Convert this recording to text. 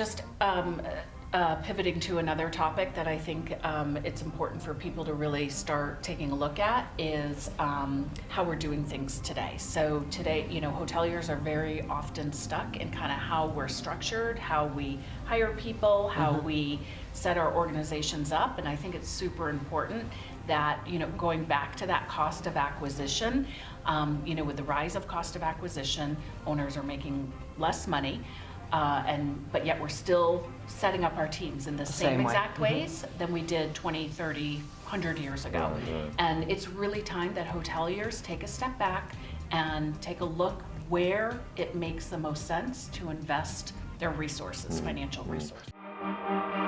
just um, uh, pivoting to another topic that I think um, it's important for people to really start taking a look at is um, how we're doing things today. So today, you know, hoteliers are very often stuck in kind of how we're structured, how we hire people, how we set our organizations up, and I think it's super important that, you know, going back to that cost of acquisition, um, you know, with the rise of cost of acquisition, owners are making less money. Uh, and, but yet we're still setting up our teams in the same, same way. exact mm-hmm. ways than we did 20, 30, 100 years ago. Right. And it's really time that hoteliers take a step back and take a look where it makes the most sense to invest their resources, mm-hmm. financial resources. Mm-hmm.